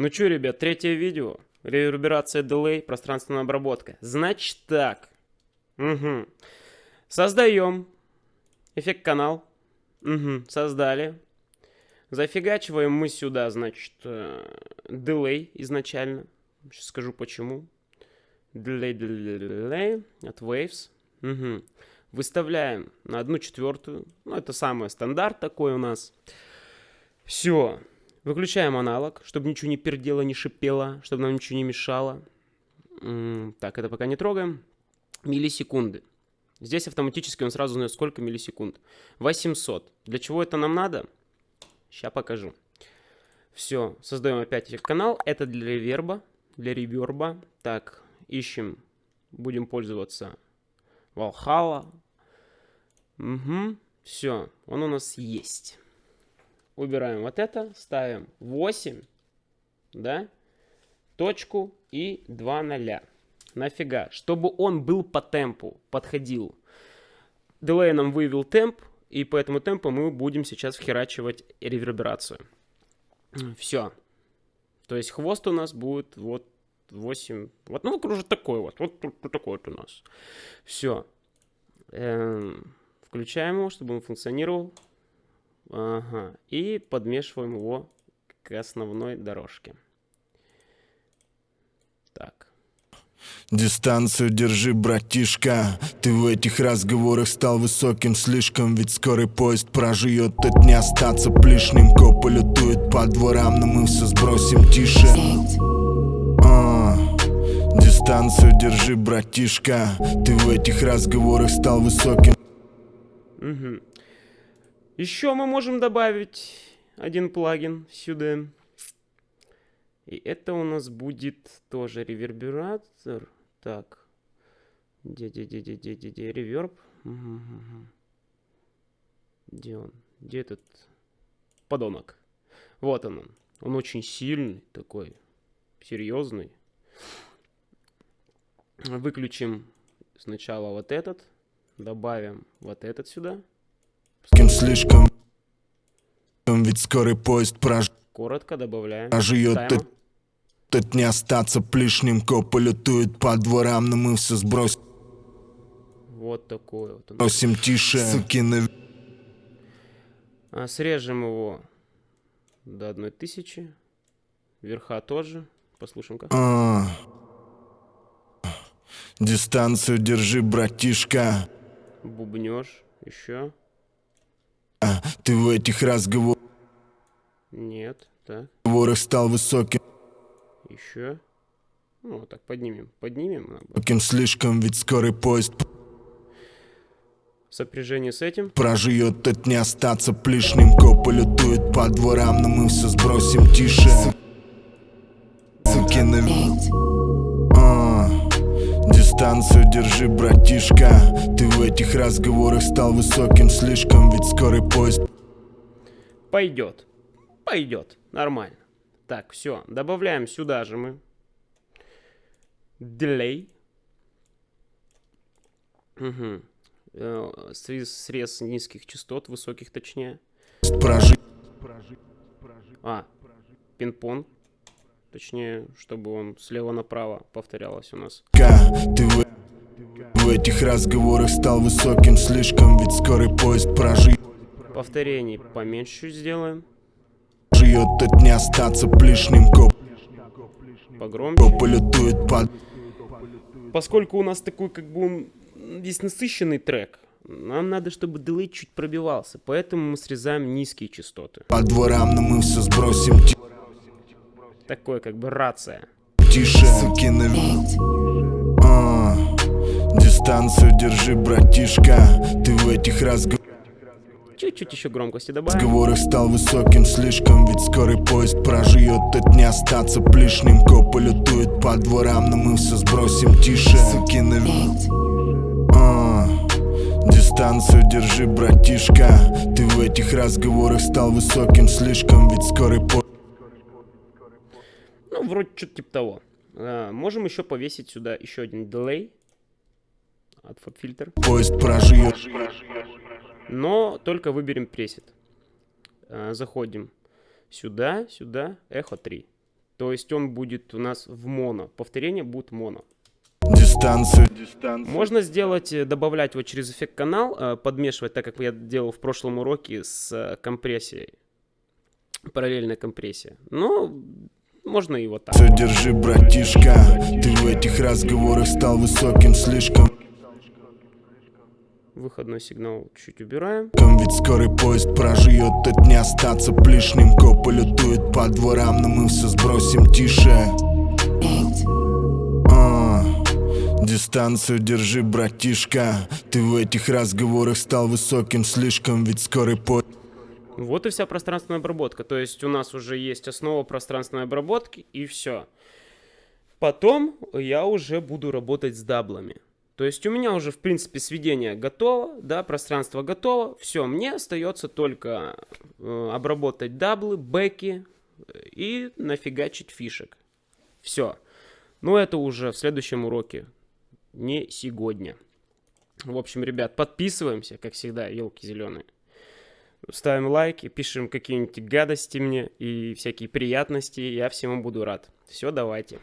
Ну что, ребят, третье видео. Реверберация дилей, пространственная обработка. Значит так. Угу. Создаем эффект канал. Угу. Создали. Зафигачиваем мы сюда, значит, дилей изначально. Сейчас скажу почему. Delay, delay, delay от Waves. Угу. Выставляем на одну четвертую. Ну, это самый стандарт такой у нас. Все. Выключаем аналог, чтобы ничего не пердело, не шипело, чтобы нам ничего не мешало. Так, это пока не трогаем. Миллисекунды. Здесь автоматически он сразу знает, сколько миллисекунд. 800. Для чего это нам надо? Сейчас покажу. Все, создаем опять канал. Это для реверба, для реверба. Так, ищем, будем пользоваться Valhalla. Угу, все, он у нас есть. Убираем вот это, ставим 8, да, точку и 2 ноля. Нафига? Чтобы он был по темпу, подходил. Delay нам вывел темп, и по этому темпу мы будем сейчас вхерачивать реверберацию. Все. То есть хвост у нас будет вот 8, вот, ну, кружит такой вот, вот, вот такой вот у нас. Все. Эм, включаем его, чтобы он функционировал. Ага. И подмешиваем его к основной дорожке. Так. Дистанцию держи, братишка Ты в этих разговорах стал высоким слишком Ведь скорый поезд проживет, от не остаться плешным Копы лютуют по дворам, но мы все сбросим тише дистанцию держи, братишка Ты в этих разговорах стал высоким угу. Еще мы можем добавить один плагин сюда И это у нас будет тоже ревербератор Так Где-где-где-где-где-где Реверб. Где он? Где этот подонок? Вот он Он очень сильный такой Серьезный Выключим сначала вот этот. Добавим вот этот сюда. Кем слишком ведь скорый поезд прож... Коротко добавляем. Проживет этот, этот не остаться плешним, копы лютуют по дворам, но мы все сбросим. Вот такой вот. Просим тише, сукины. А, срежем его до одной тысячи. Верха тоже. Послушаем-ка. А -а -а. Дистанцию держи, братишка. Бубнешь еще. А, ты в этих разговорах... Нет, так. Разговорах стал высоким. Еще. Ну, вот так поднимем. Поднимем. Высоким слишком, ведь скорый поезд... Сопряжение с этим. Проживет от не остаться плешным. Копы лютуют по дворам, но мы все сбросим тише. Сукины... Дистанцию держи, братишка Ты в этих разговорах стал высоким слишком Ведь скорый поезд Пойдет, пойдет, нормально Так, все, добавляем сюда же мы Delay Угу. Срез, срез низких частот, высоких точнее. Прожи. А, пинг-понг. Точнее, чтобы он слева направо повторялось у нас. Ты в, в этих разговорах стал высоким слишком, ведь скорый поезд прожит. Повторений поменьше сделаем. Живет от не остаться плешным коп. Погромче. Полетует под... Поскольку у нас такой как бы он весь насыщенный трек, нам надо, чтобы дилей чуть пробивался, поэтому мы срезаем низкие частоты. По дворам, но мы все сбросим такой как бы рация. Тише, сукины а, Дистанцию держи, братишка Ты в этих разговорах Чуть-чуть еще громкости добавим. Разговорах стал высоким слишком, ведь скорый поезд проживет, от не остаться плешным. Копы лютуют по дворам, но мы все сбросим тише. Сукины а, Дистанцию держи, братишка Ты в этих разговорах стал высоким слишком, ведь скорый поезд ну, вроде что-то типа того. А, можем еще повесить сюда еще один delay от FabFilter. Поезд проживет. Но только выберем пресет. А, заходим сюда, сюда, эхо 3. То есть он будет у нас в моно. Повторение будет моно. Дистанцию Можно сделать, э, добавлять вот через эффект канал, э, подмешивать, так как я делал в прошлом уроке с э, компрессией. Параллельная компрессия. Но можно и вот так. Все держи, братишка. Ты в этих разговорах стал высоким слишком. Выходной сигнал чуть убираем. Ведь скорый поезд проживет, это не остаться лишним Копы лютуют по дворам, но мы все сбросим тише. А, Дистанцию держи, братишка. Ты в этих разговорах стал высоким слишком Ведь скорый поезд Вот и вся пространственная обработка. То есть у нас уже есть основа пространственной обработки и все. Потом я уже буду работать с даблами. То есть у меня уже, в принципе, сведение готово, да, пространство готово. Все, мне остается только э, обработать даблы, бэки э, и нафигачить фишек. Все. Но это уже в следующем уроке, не сегодня. В общем, ребят, подписываемся, как всегда, елки зеленые. Ставим лайки, пишем какие-нибудь гадости мне и всякие приятности. Я всему буду рад. Все, давайте.